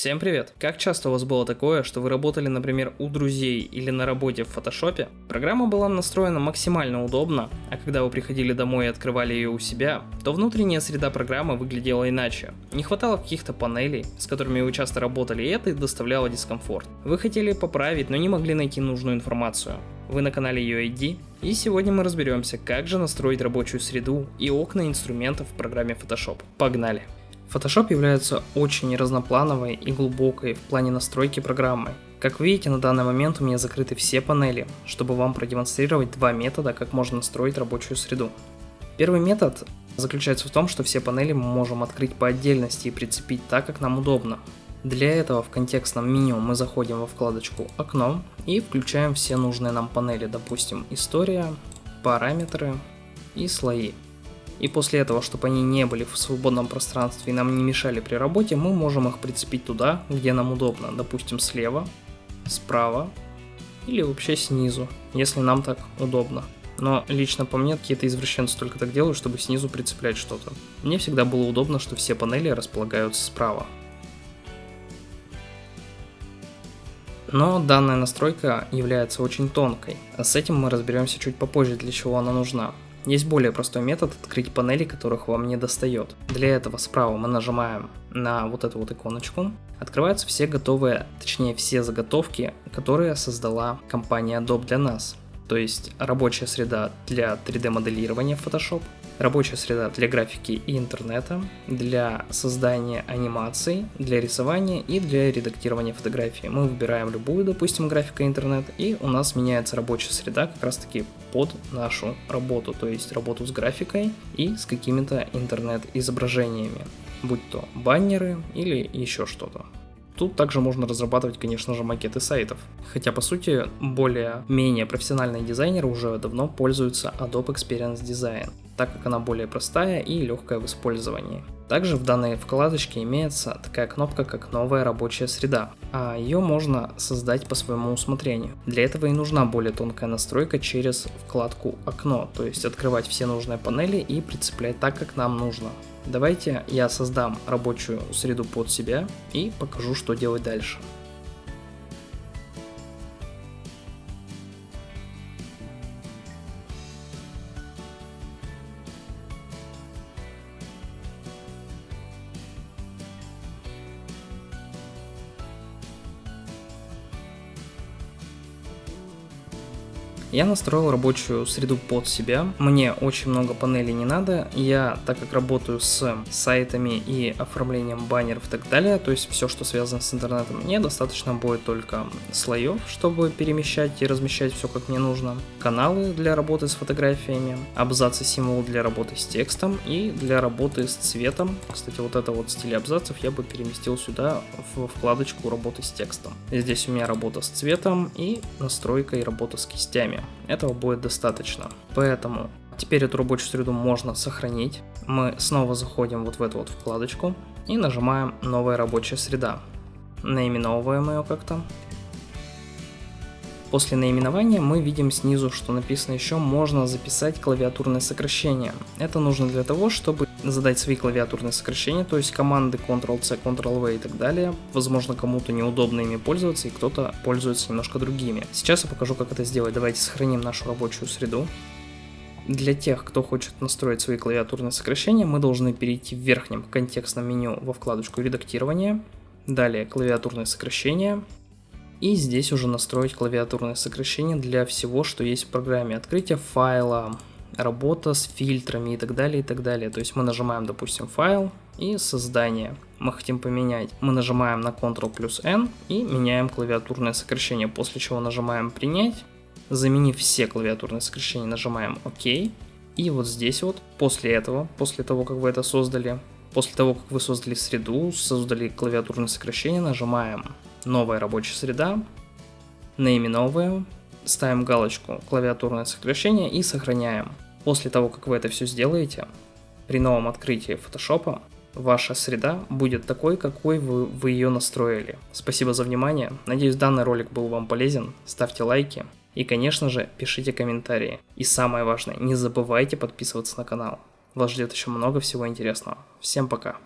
Всем привет! Как часто у вас было такое, что вы работали, например, у друзей или на работе в фотошопе? Программа была настроена максимально удобно, а когда вы приходили домой и открывали ее у себя, то внутренняя среда программы выглядела иначе. Не хватало каких-то панелей, с которыми вы часто работали, и это доставляло дискомфорт. Вы хотели поправить, но не могли найти нужную информацию. Вы на канале UID, и сегодня мы разберемся, как же настроить рабочую среду и окна инструментов в программе Photoshop. Погнали! Photoshop является очень разноплановой и глубокой в плане настройки программы. Как видите, на данный момент у меня закрыты все панели, чтобы вам продемонстрировать два метода, как можно настроить рабочую среду. Первый метод заключается в том, что все панели мы можем открыть по отдельности и прицепить так, как нам удобно. Для этого в контекстном меню мы заходим во вкладочку «Окно» и включаем все нужные нам панели, допустим, «История», «Параметры» и «Слои». И после этого, чтобы они не были в свободном пространстве и нам не мешали при работе, мы можем их прицепить туда, где нам удобно, допустим слева, справа или вообще снизу, если нам так удобно. Но лично по мне какие-то извращенцы только так делают, чтобы снизу прицеплять что-то. Мне всегда было удобно, что все панели располагаются справа. Но данная настройка является очень тонкой, а с этим мы разберемся чуть попозже, для чего она нужна. Есть более простой метод открыть панели, которых вам не достает. Для этого справа мы нажимаем на вот эту вот иконочку. Открываются все готовые, точнее все заготовки, которые создала компания Adobe для нас. То есть рабочая среда для 3D моделирования Photoshop, рабочая среда для графики и интернета, для создания анимаций, для рисования и для редактирования фотографий. Мы выбираем любую, допустим, графика интернет, и у нас меняется рабочая среда как раз таки под нашу работу, то есть работу с графикой и с какими-то интернет-изображениями, будь то баннеры или еще что-то. Тут также можно разрабатывать, конечно же, макеты сайтов. Хотя, по сути, более-менее профессиональные дизайнеры уже давно пользуются Adobe Experience Design, так как она более простая и легкая в использовании. Также в данной вкладочке имеется такая кнопка, как «Новая рабочая среда», а ее можно создать по своему усмотрению. Для этого и нужна более тонкая настройка через вкладку «Окно», то есть открывать все нужные панели и прицеплять так, как нам нужно. Давайте я создам рабочую среду под себя и покажу, что делать дальше. Я настроил рабочую среду под себя. Мне очень много панелей не надо. Я, так как работаю с сайтами и оформлением баннеров и так далее, то есть все, что связано с интернетом, мне достаточно будет только слоев, чтобы перемещать и размещать все как мне нужно, каналы для работы с фотографиями, абзацы символ для работы с текстом и для работы с цветом. Кстати, вот это вот стиль абзацев я бы переместил сюда в вкладочку работы с текстом. Здесь у меня работа с цветом и настройка и работа с кистями. Этого будет достаточно. Поэтому теперь эту рабочую среду можно сохранить. Мы снова заходим вот в эту вот вкладочку и нажимаем «Новая рабочая среда». Наименовываем ее как-то. После наименования мы видим снизу, что написано еще можно записать клавиатурное сокращение. Это нужно для того, чтобы задать свои клавиатурные сокращения, то есть команды Ctrl-C, Ctrl-V и так далее. Возможно, кому-то неудобно ими пользоваться, и кто-то пользуется немножко другими. Сейчас я покажу, как это сделать. Давайте сохраним нашу рабочую среду. Для тех, кто хочет настроить свои клавиатурные сокращения, мы должны перейти в верхнем контекстном меню во вкладочку «Редактирование», далее «Клавиатурные сокращения», и здесь уже настроить клавиатурное сокращение для всего, что есть в программе. Открытие файла, работа с фильтрами и так далее, и так далее. То есть мы нажимаем, допустим, файл и создание. Мы хотим поменять. Мы нажимаем на Ctrl плюс N и меняем клавиатурное сокращение, после чего нажимаем принять. Заменив все клавиатурные сокращения, нажимаем ОК. И вот здесь вот, после этого, после того, как вы это создали, после того, как вы создали среду, создали клавиатурное сокращение, нажимаем новая рабочая среда, наименовываем, ставим галочку клавиатурное сокращение и сохраняем. После того, как вы это все сделаете, при новом открытии Photoshop ваша среда будет такой, какой вы, вы ее настроили. Спасибо за внимание, надеюсь данный ролик был вам полезен, ставьте лайки и конечно же пишите комментарии. И самое важное, не забывайте подписываться на канал. Вас ждет еще много всего интересного. Всем пока.